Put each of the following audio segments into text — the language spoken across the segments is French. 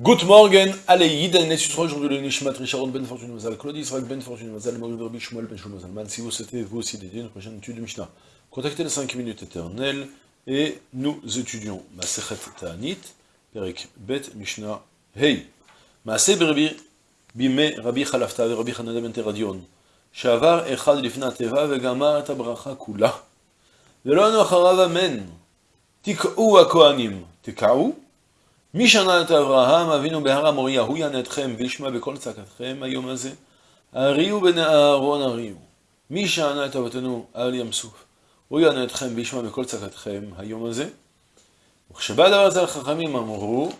Good morning, Aleïd, Nessutra, aujourd'hui le Nishmat, Richard, Ben Fortune, Mazal, Claudie, Israël, Ben Fortune, Mazal, Maurice, Rabbi, Shmuel, Ben Shmuel, Zalman. Si vous souhaitez vous aussi dédier une prochaine étude de Mishnah, contactez les 5 minutes éternelles et nous étudions Masechet Ta'anit, Perek Bet Mishnah. Hey. Maaseh Berbi, Bime Rabbi Khalafta, Rabbi Hanada Ben Teradion, Shavar Echad Lifna Teva, Vegamar Tabracha Kula, Velon Acharav Amen, Tik'u Akoanim, Tik'u, הכהנים, תקעו? מי שנה את אברהם אבינו בהר המוריה, הוא יענה אתכם וישמע בכל צעקתכם היום הזה. הריעו בני אהרון הריעו. מי שענה את אבותינו על ים סוף, הוא יענה אתכם וישמע בכל צעקתכם היום הזה. וכשבא הדבר הזה לחכמים אמרו,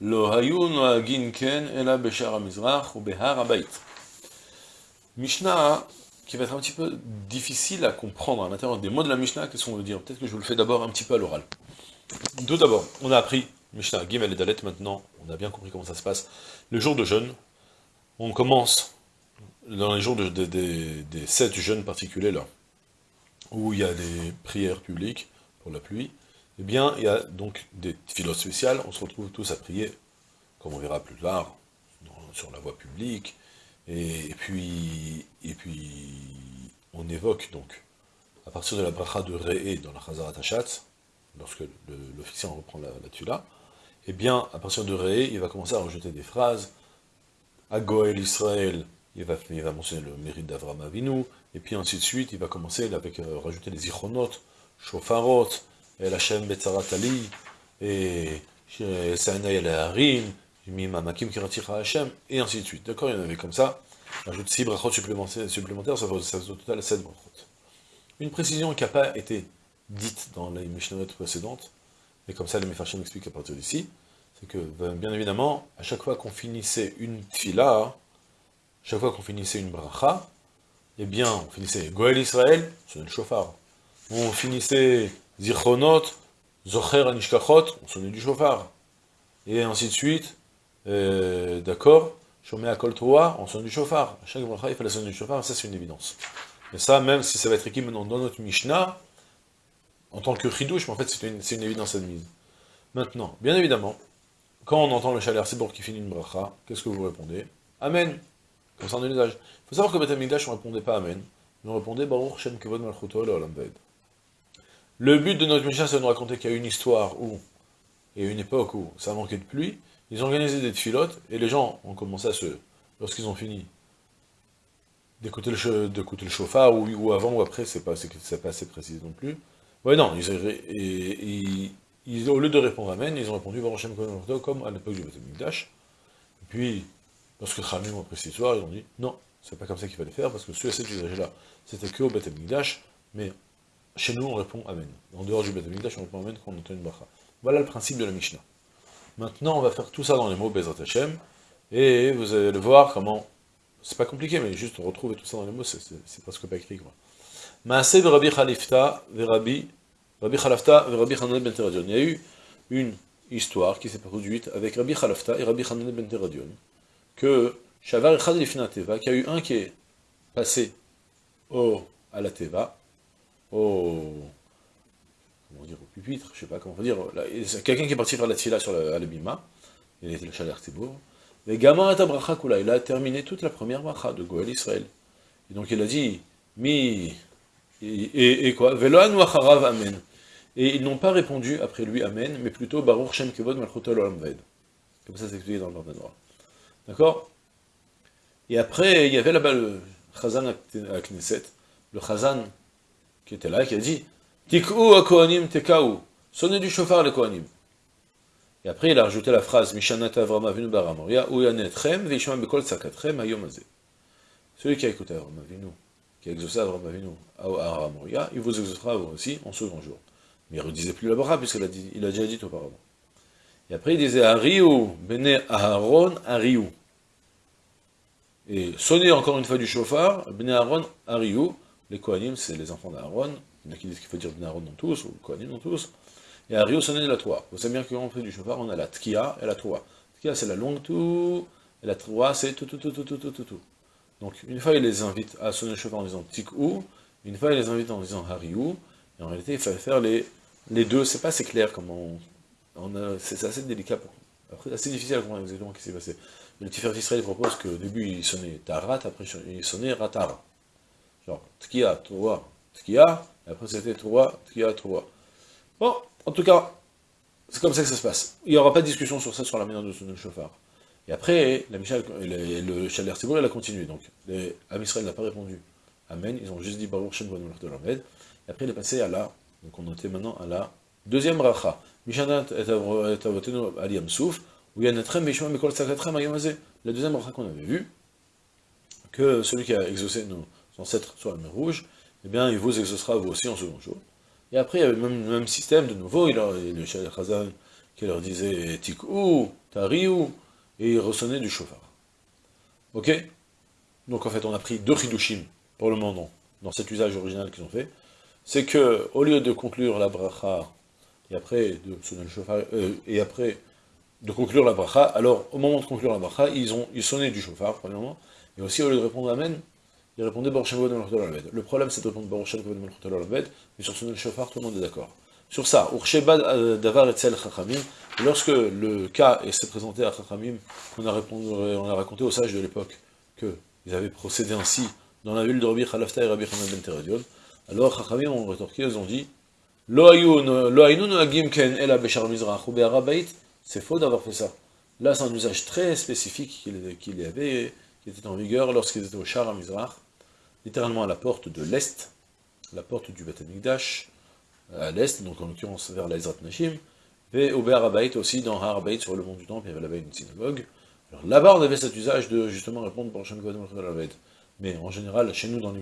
לא היו נוהגים כן, אלא בשער המזרח ובהר הבית. Mishnah qui va être un petit peu difficile à comprendre à l'intérieur des mots de la Mishnah, qu'est-ce qu'on veut dire Peut-être que je vous le fais d'abord un petit peu à l'oral. Tout d'abord, on a appris Mishnah, Gimel et Dalet, maintenant, on a bien compris comment ça se passe. Le jour de jeûne, on commence dans les jours de, des sept jeûnes particuliers là, où il y a des prières publiques pour la pluie, eh bien, il y a donc des philosophes spéciales, on se retrouve tous à prier, comme on verra plus tard, sur la voie publique, et, puis, et puis, on évoque donc, à partir de la bracha de Re'e dans la Chazarat Hashatz, lorsque l'officier reprend la, la tula, eh bien, à partir de Ré, il va commencer à rajouter des phrases. À Goël Israël, il va, mentionner le mérite d'Avram Avinu, et puis ainsi de suite, il va commencer avec euh, rajouter les ichronot, shofarot, el Hashem betzarat ali, et Saïna el harim, mimamakim kiratira Hashem, et ainsi de suite. D'accord Il y en avait comme ça. Ajoute 6 brachot supplémentaires, supplémentaires ça fait au total 7 brachot. Une précision qui n'a pas été dite dans les Mishnah précédentes, et comme ça les Mefarshim expliquent à partir d'ici, c'est que, ben, bien évidemment, à chaque fois qu'on finissait une tfila, chaque fois qu'on finissait une bracha, eh bien, on finissait Goël Israël, on sonnait le chauffard. On finissait Zirchonot, Zocher Anishkachot, on sonnait du chauffard. Et ainsi de suite, euh, d'accord, Shomé Akol Toa, on sonne du chauffard. À chaque bracha, il fallait sonner du chauffard, ça c'est une évidence. Et ça, même si ça va être écrit maintenant dans notre Mishnah, en tant que chidouche, mais en fait c'est une, évidence admise. Maintenant, bien évidemment, quand on entend le chaler pour qui finit une bracha, qu'est-ce que vous répondez Amen. Comme ça usage. Il faut savoir que Beth Amikdash, on ne répondait pas Amen, mais on répondait Baruch Shem Kevod Malchuto Le but de notre Mishnah, c'est de nous raconter qu'il y a une histoire où, et une époque où ça manquait de pluie, ils ont organisé des filotes, et les gens ont commencé à se, lorsqu'ils ont fini, d'écouter le, le chauffard, ou, ou, avant ou après, c'est pas, pas assez précis non plus, Ouais, non, ils, au lieu de répondre Amen, ils ont répondu Barochem comme à l'époque du Beth Et puis, lorsque Khamim ont pris cette histoire, ils ont dit non, c'est pas comme ça qu'il fallait faire, parce que ce cet usage-là, c'était que au Beth mais chez nous on répond Amen. En dehors du Beth on répond Amen quand on entend une bracha. Voilà le principe de la Mishnah. Maintenant, on va faire tout ça dans les mots Bezrat Hashem, et vous allez le voir comment. C'est pas compliqué, mais juste retrouver tout ça dans les mots, c'est presque pas écrit, quoi. Rabbi Khalifta, Rabbi, Rabbi ben. Il y a eu une histoire qui s'est produite avec Rabbi Khalafta et Rabbi Hanan ben Teradion, que Shavar Echad Lifna Teva, qu'il y a eu un qui est passé au, à la Teva, au, comment dire, au pupitre, je sais pas comment dire, quelqu'un qui est parti faire la Tfila sur le Bima, il était le Tibour, mais Gamar et Bracha Kula, il a terminé toute la première bracha de Goël Israël. Et donc il a dit, mi et, quoi? Amen. Et ils n'ont pas répondu après lui Amen, mais plutôt Baruch Shem Kevod Malchutol Olam Comme ça c'est expliqué dans le Noir. D'accord? Et après, il y avait là-bas le Chazan à Knesset, le Chazan qui était là, qui a dit Tik'u Kohanim tekaou, sonnez du chauffard les Kohanim. Et après, il a rajouté la phrase Mishanat Avram Avinu Baramoria, ou Yanetchem, Vishma Bekol Sakatchem, Ayom Celui qui a écouté Avram Avinu, qui a exaucé Abraham Avinu à Moria, il vous exaucera vous aussi en second jour. Mais il ne redisait plus la bracha, puisqu'il a, il a déjà dit auparavant. Et après il disait Ariou, Bene Aharon, Ariou. Et sonnez encore une fois du chauffard, Bene Aharon, Ariou. Les Kohanim, c'est les enfants d'Aaron. Il y en a qui disent qu'il faut dire Bene Aharon dans tous, ou Kohanim dans tous. Et Ariou sonnez la Troie. Vous savez bien qu'on fait du chauffard, on a la Tkia et la Troie. Tkia, c'est la longue tout, et la Troie, c'est tout, tout, tout, tout, tout, tout, tout. Donc, une fois, il les invite à sonner le chauffard en disant Tik'ou, une fois, il les invite en disant Hariou, et en réalité, il fallait faire les, deux, c'est pas assez clair comment on, c'est assez délicat Après, assez difficile à comprendre exactement ce qui s'est passé. Le Tiferet Israël propose qu'au début il sonnait Tarat, après il sonnait Ratar. Genre, Tkia, Troa, Tkia, et après c'était Troa, Tkia, Troa. Bon, en tout cas, c'est comme ça que ça se passe. Il n'y aura pas de discussion sur ça, sur la manière de sonner le chauffard. Et après, la le, le Chaler il a continué. Donc, les, Israël n'a pas répondu. Amen. Ils ont juste dit Baruch Shem de Et après, il est passé à la, donc on notait maintenant à la deuxième racha. Mishanat et avotenu aliyam souf, où il y a notre mishma mikol sakatrem ayamazé. La deuxième racha qu'on avait vue, que celui qui a exaucé nos ancêtres sur la mer rouge, eh bien, il vous exaucera vous aussi en second jour. Et après, il y avait le même, même système, de nouveau, il a le Shal Khazan qui leur disait Tikou, Tariou, et il ressonnait du chauffard. Ok? Donc en fait, on a pris deux Hidushim, pour le moment, dans cet usage original qu'ils ont fait. C'est que, au lieu de conclure la bracha, et après de sonner le chauffard, euh, et après de conclure la bracha, alors au moment de conclure la bracha, ils ont ils sonnaient du chauffard, premièrement, et aussi au lieu de répondre Amen, ils répondaient Baruch Le problème c'est de répondre Baruch mais sur sonner le chauffard, tout le monde est d'accord. Sur ça, Ursheba euh, Davar Etzel Chachamim, lorsque le cas s'est présenté à Chachamim, on a, on a raconté aux sages de l'époque qu'ils avaient procédé ainsi dans la ville de Rabbi Khalafta et Rabbi Hanan ben Teradion, alors Chachamim ont rétorqué, ils ont dit c'est faux d'avoir fait ça. Là, c'est un usage très spécifique qu'il y avait, qui était en vigueur lorsqu'ils étaient au Shar à Mizrach, littéralement à la porte de l'Est, la porte du Beth Amikdash, à l'est, donc en l'occurrence vers l'Aizrat Nashim, et au Be'arabait aussi, dans Harabait, sur le mont du Temple, il y avait là-bas une synagogue. Alors là-bas, on avait cet usage de justement répondre pour Hashem Mais en général, chez nous dans les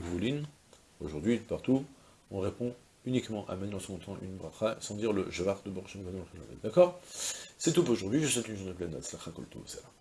aujourd'hui, partout, on répond uniquement Amen en son temps une bracha, sans dire le Javar de Borchem D'accord? C'est tout pour aujourd'hui, je souhaite une journée pleine. De